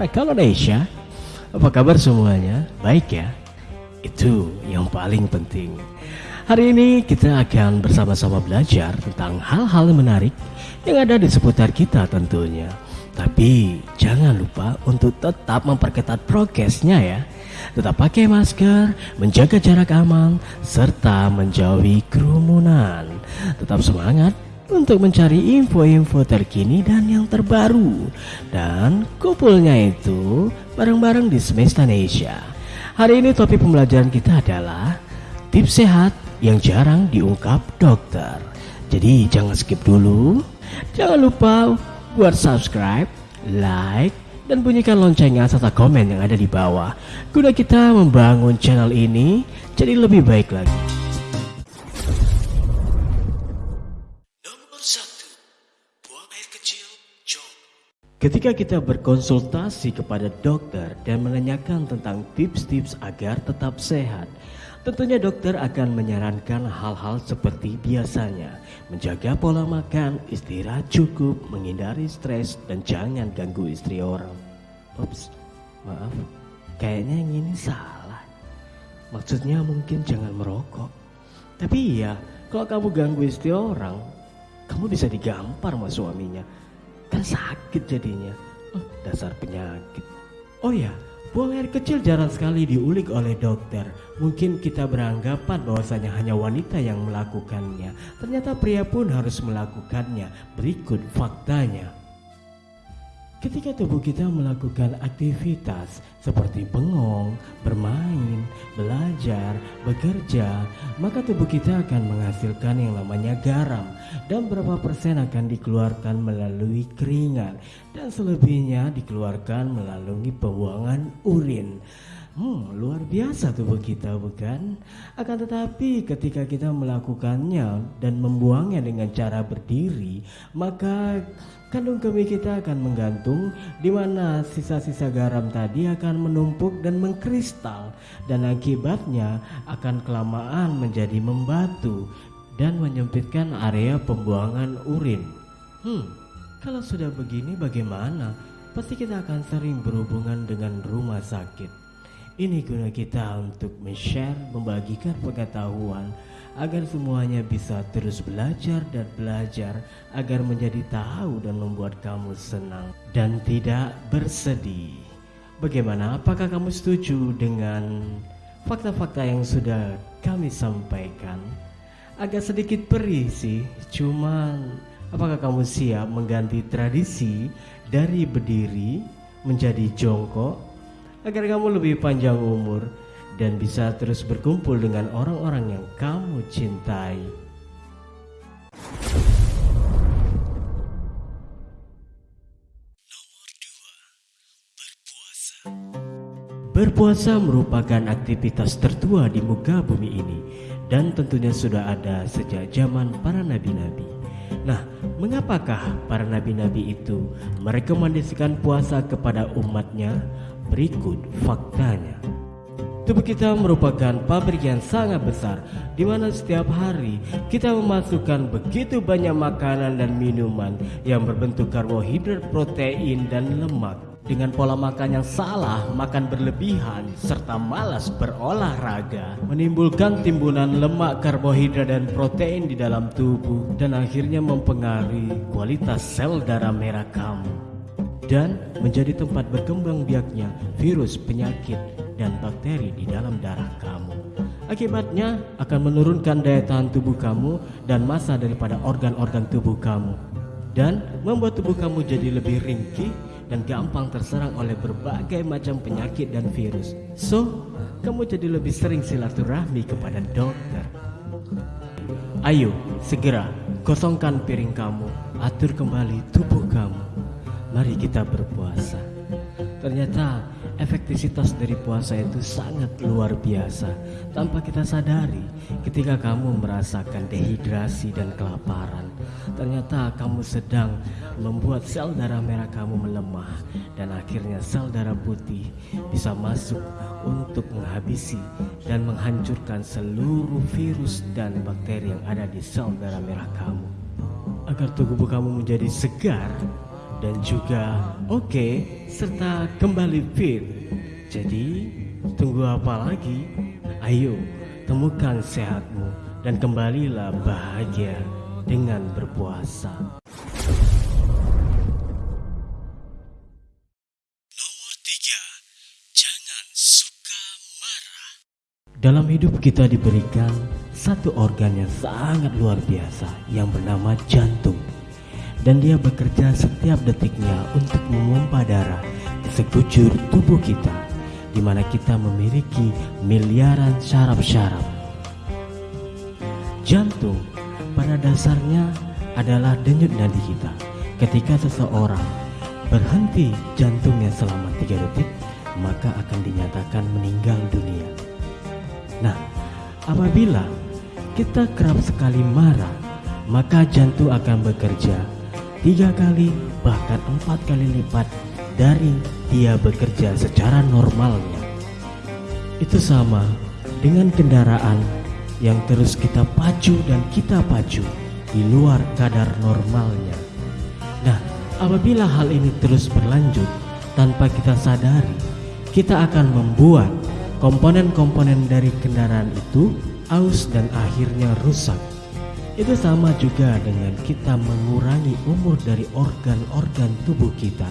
para Indonesia. Apa kabar semuanya? Baik ya? Itu yang paling penting. Hari ini kita akan bersama-sama belajar tentang hal-hal menarik yang ada di seputar kita tentunya. Tapi jangan lupa untuk tetap memperketat prokesnya ya. Tetap pakai masker, menjaga jarak aman, serta menjauhi kerumunan. Tetap semangat untuk mencari info-info terkini dan yang terbaru. Dan kumpulnya itu bareng-bareng di Semesta Asia. Hari ini topik pembelajaran kita adalah tips sehat yang jarang diungkap dokter. Jadi jangan skip dulu. Jangan lupa buat subscribe, like, dan bunyikan loncengnya serta komen yang ada di bawah. Guna kita membangun channel ini jadi lebih baik lagi. Ketika kita berkonsultasi kepada dokter dan menanyakan tentang tips-tips agar tetap sehat, tentunya dokter akan menyarankan hal-hal seperti biasanya, menjaga pola makan, istirahat cukup, menghindari stres, dan jangan ganggu istri orang. Ups, maaf, kayaknya yang ini salah. Maksudnya mungkin jangan merokok. Tapi iya, kalau kamu ganggu istri orang, kamu bisa digampar sama suaminya kan sakit jadinya. Oh, dasar penyakit. Oh ya buang air kecil jarang sekali diulik oleh dokter. Mungkin kita beranggapan bahwasanya hanya wanita yang melakukannya. Ternyata pria pun harus melakukannya. Berikut faktanya Ketika tubuh kita melakukan aktivitas seperti bengong, bermain, belajar, bekerja, maka tubuh kita akan menghasilkan yang namanya garam dan berapa persen akan dikeluarkan melalui keringat dan selebihnya dikeluarkan melalui pembuangan urin. Hmm, luar biasa tubuh kita bukan? Akan tetapi ketika kita melakukannya dan membuangnya dengan cara berdiri, maka kandung kemih kita akan menggantung di mana sisa-sisa garam tadi akan menumpuk dan mengkristal dan akibatnya akan kelamaan menjadi membatu dan menyempitkan area pembuangan urin. Hmm, kalau sudah begini bagaimana? Pasti kita akan sering berhubungan dengan rumah sakit. Ini guna kita untuk men-share, membagikan pengetahuan agar semuanya bisa terus belajar dan belajar agar menjadi tahu dan membuat kamu senang dan tidak bersedih. Bagaimana? Apakah kamu setuju dengan fakta-fakta yang sudah kami sampaikan? Agak sedikit perih sih, cuman apakah kamu siap mengganti tradisi dari berdiri menjadi jongkok agar kamu lebih panjang umur dan bisa terus berkumpul dengan orang-orang yang kamu cintai. Berpuasa merupakan aktivitas tertua di muka bumi ini dan tentunya sudah ada sejak zaman para nabi-nabi. Nah, mengapakah para nabi-nabi itu merekomendasikan puasa kepada umatnya Berikut faktanya. Tubuh kita merupakan pabrik yang sangat besar di mana setiap hari kita memasukkan begitu banyak makanan dan minuman yang berbentuk karbohidrat, protein, dan lemak. Dengan pola makan yang salah, makan berlebihan, serta malas berolahraga, menimbulkan timbunan lemak, karbohidrat, dan protein di dalam tubuh, dan akhirnya mempengaruhi kualitas sel darah merah kamu dan menjadi tempat berkembang biaknya virus, penyakit, dan bakteri di dalam darah kamu. Akibatnya akan menurunkan daya tahan tubuh kamu dan masa daripada organ-organ tubuh kamu dan membuat tubuh kamu jadi lebih ringkih dan gampang terserang oleh berbagai macam penyakit dan virus. So, kamu jadi lebih sering silaturahmi kepada dokter. Ayo, segera kosongkan piring kamu, atur kembali tubuh kamu mari kita berpuasa. Ternyata efektivitas dari puasa itu sangat luar biasa tanpa kita sadari ketika kamu merasakan dehidrasi dan kelaparan. Ternyata kamu sedang membuat sel darah merah kamu melemah dan akhirnya sel darah putih bisa masuk untuk menghabisi dan menghancurkan seluruh virus dan bakteri yang ada di sel darah merah kamu. Agar tubuh kamu menjadi segar dan juga oke okay, serta kembali fit. Jadi tunggu apa lagi? Ayo temukan sehatmu dan kembalilah bahagia dengan berpuasa. Nomor tiga, jangan suka marah. Dalam hidup kita diberikan satu organ yang sangat luar biasa yang bernama jantung dan dia bekerja setiap detiknya untuk memompa darah ke sekujur tubuh kita di mana kita memiliki miliaran syaraf-syaraf. Jantung pada dasarnya adalah denyut nadi kita. Ketika seseorang berhenti jantungnya selama tiga detik, maka akan dinyatakan meninggal dunia. Nah, apabila kita kerap sekali marah, maka jantung akan bekerja tiga kali bahkan empat kali lipat dari dia bekerja secara normalnya. Itu sama dengan kendaraan yang terus kita pacu dan kita pacu di luar kadar normalnya. Nah, apabila hal ini terus berlanjut tanpa kita sadari, kita akan membuat komponen-komponen dari kendaraan itu aus dan akhirnya rusak. Itu sama juga dengan kita mengurangi umur dari organ-organ tubuh kita.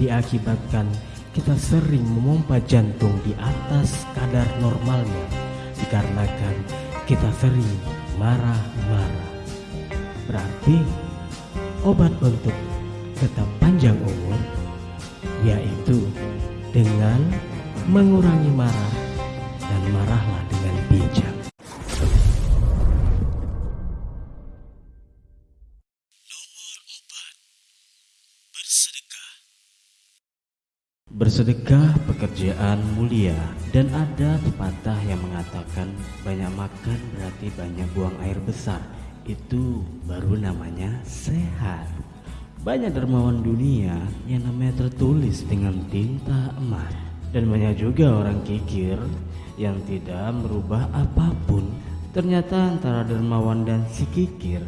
Diakibatkan kita sering memompa jantung di atas kadar normalnya dikarenakan kita sering marah-marah. Berarti obat untuk tetap panjang umur yaitu dengan mengurangi marah dan marahlah dengan bijak. Bersedekah pekerjaan mulia dan ada pepatah yang mengatakan banyak makan berarti banyak buang air besar. Itu baru namanya sehat. Banyak dermawan dunia yang namanya tertulis dengan tinta emas dan banyak juga orang kikir yang tidak merubah apa pun. Ternyata antara dermawan dan si kikir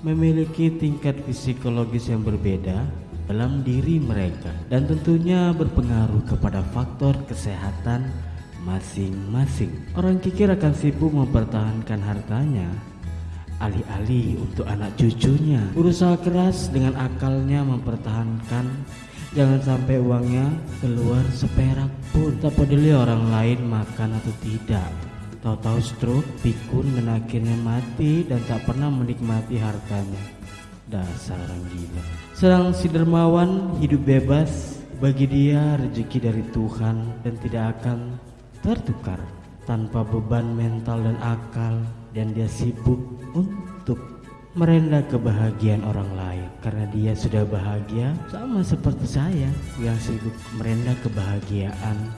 memiliki tingkat psikologis yang berbeda dalam diri mereka dan tentunya berpengaruh kepada faktor kesehatan masing-masing. Orang kikir akan sibuk mempertahankan hartanya alih-alih untuk anak cucunya. Berusaha keras dengan akalnya mempertahankan jangan sampai uangnya keluar seperak pun. Tak peduli orang lain makan atau tidak. Tahu-tahu stroke, pikun dan akhirnya mati dan tak pernah menikmati hartanya. Dasar orang gila. Sedang si dermawan hidup bebas, bagi dia rezeki dari Tuhan dan tidak akan tertukar tanpa beban mental dan akal dan dia sibuk untuk merendah kebahagiaan orang lain karena dia sudah bahagia sama seperti saya yang sibuk merendah kebahagiaan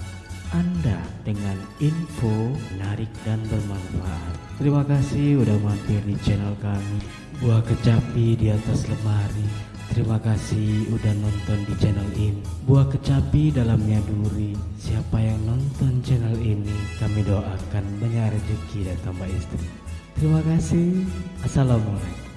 anda dengan info menarik dan bermanfaat. Terima kasih udah mampir di channel kami. Buah kecapi di atas lemari. Terima kasih udah nonton di channel ini. Buah kecapi dalamnya duri. Siapa yang nonton channel ini, kami doakan banyak rezeki dan tambah istri. Terima kasih. Assalamualaikum.